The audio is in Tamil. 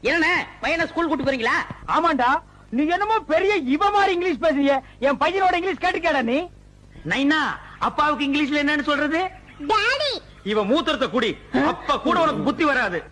என்ன பையனை ஸ்கூல் கூட்டு போறீங்களா? ஆமாண்டா. நீ என்னமோ பெரிய இவ மாதிரி இங்கிலீஷ் பேசுறிய. என் பையனோட இங்கிலீஷ் கேட்டுக்கடா நீ. நைனா அப்பாவுக்கு இங்கிலீஷ்ல என்னன்னு சொல்றது? டாடி. இவ மூத்திரத்தை குடி அப்ப கூட உனக்கு புத்தி வராது.